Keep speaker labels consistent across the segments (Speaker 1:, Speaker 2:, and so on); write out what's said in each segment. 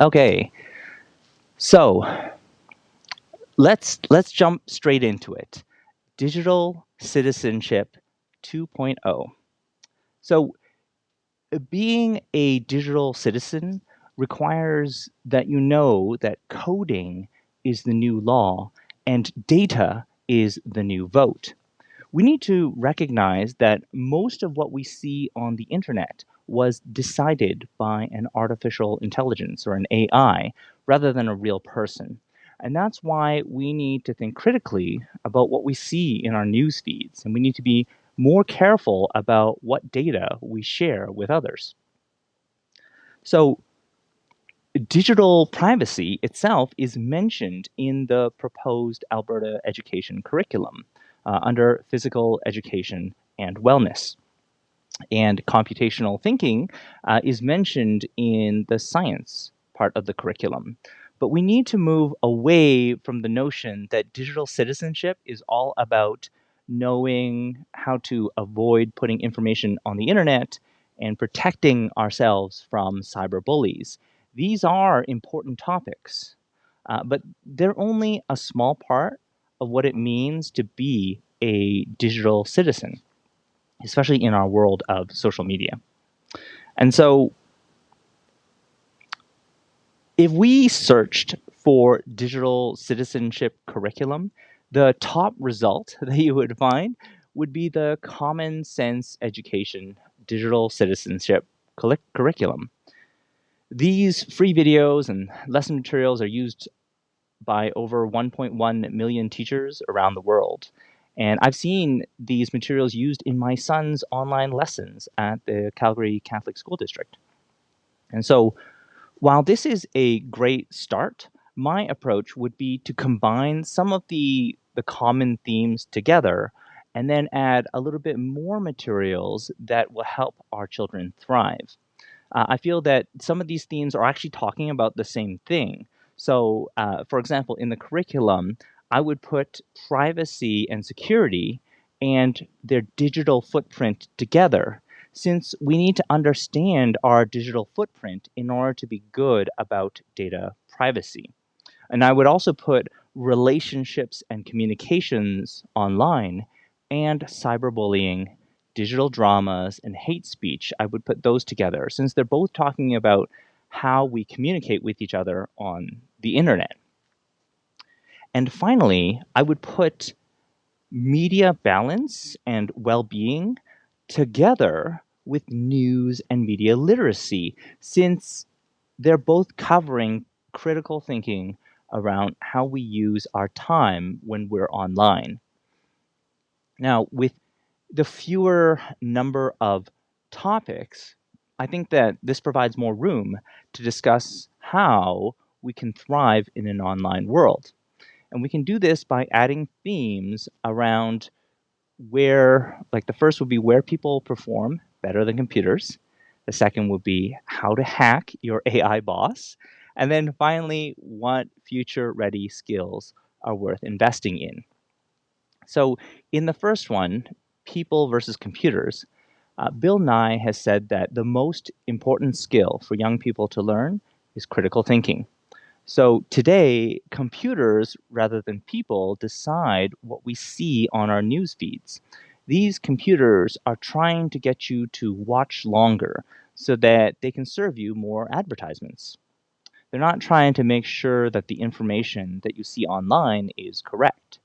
Speaker 1: Okay, so let's let's jump straight into it. Digital citizenship 2.0. So being a digital citizen requires that you know that coding is the new law and data is the new vote. We need to recognize that most of what we see on the internet was decided by an artificial intelligence or an AI rather than a real person. And that's why we need to think critically about what we see in our news feeds, and we need to be more careful about what data we share with others. So, digital privacy itself is mentioned in the proposed Alberta education curriculum uh, under physical education and wellness. And computational thinking uh, is mentioned in the science part of the curriculum. But we need to move away from the notion that digital citizenship is all about knowing how to avoid putting information on the internet and protecting ourselves from cyber bullies. These are important topics, uh, but they're only a small part of what it means to be a digital citizen, especially in our world of social media. And so, if we searched for digital citizenship curriculum, the top result that you would find would be the Common Sense Education Digital Citizenship Curriculum. These free videos and lesson materials are used by over 1.1 million teachers around the world. And I've seen these materials used in my son's online lessons at the Calgary Catholic School District. And so, while this is a great start, my approach would be to combine some of the, the common themes together and then add a little bit more materials that will help our children thrive. Uh, I feel that some of these themes are actually talking about the same thing. So, uh, for example, in the curriculum, I would put privacy and security and their digital footprint together since we need to understand our digital footprint in order to be good about data privacy. And I would also put relationships and communications online and cyberbullying, digital dramas, and hate speech. I would put those together since they're both talking about how we communicate with each other on the internet. And finally, I would put media balance and well being together with news and media literacy, since they're both covering critical thinking around how we use our time when we're online. Now, with the fewer number of topics, I think that this provides more room to discuss how we can thrive in an online world. And we can do this by adding themes around where, like the first would be where people perform better than computers. The second would be how to hack your AI boss. And then finally, what future ready skills are worth investing in. So, in the first one, people versus computers, uh, Bill Nye has said that the most important skill for young people to learn is critical thinking. So today, computers rather than people decide what we see on our news feeds. These computers are trying to get you to watch longer so that they can serve you more advertisements. They're not trying to make sure that the information that you see online is correct.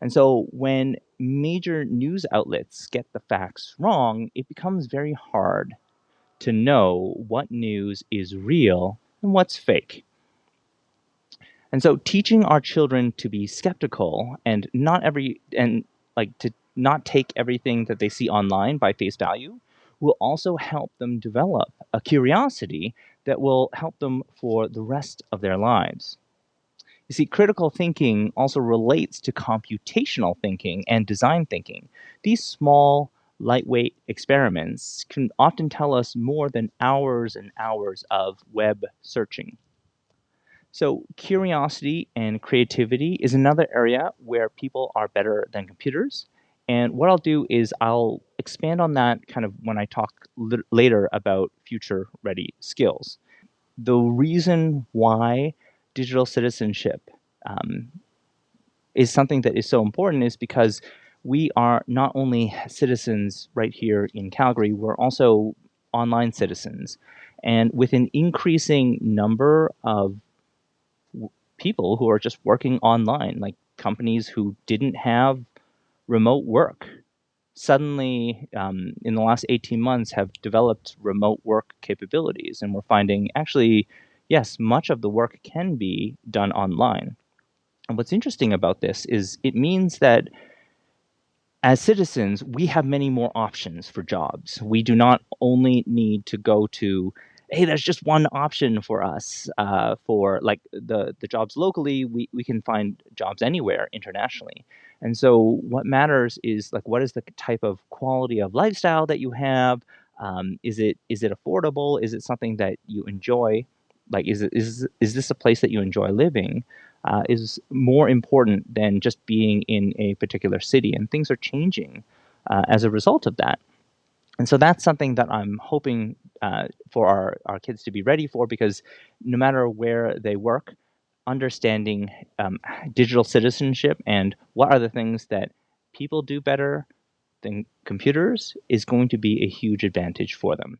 Speaker 1: And so when major news outlets get the facts wrong, it becomes very hard to know what news is real and what's fake. And so teaching our children to be skeptical and not every and like to not take everything that they see online by face value will also help them develop a curiosity that will help them for the rest of their lives. You see, critical thinking also relates to computational thinking and design thinking. These small, lightweight experiments can often tell us more than hours and hours of web searching. So, curiosity and creativity is another area where people are better than computers. And what I'll do is I'll expand on that kind of when I talk later about future ready skills. the reason why digital citizenship um, is something that is so important is because we are not only citizens right here in Calgary, we're also online citizens. And with an increasing number of people who are just working online, like companies who didn't have remote work, suddenly um, in the last 18 months have developed remote work capabilities. And we're finding actually, yes, much of the work can be done online. And what's interesting about this is it means that as citizens, we have many more options for jobs. We do not only need to go to, hey, there's just one option for us uh, for like the, the jobs locally, we, we can find jobs anywhere internationally. And so what matters is like, what is the type of quality of lifestyle that you have? Um, is it is it affordable? Is it something that you enjoy? Like, is it is is this a place that you enjoy living? uh, is more important than just being in a particular city. And things are changing uh, as a result of that. And so that's something that I'm hoping uh, for our, our kids to be ready for because no matter where they work, understanding um, digital citizenship and what are the things that people do better than computers is going to be a huge advantage for them.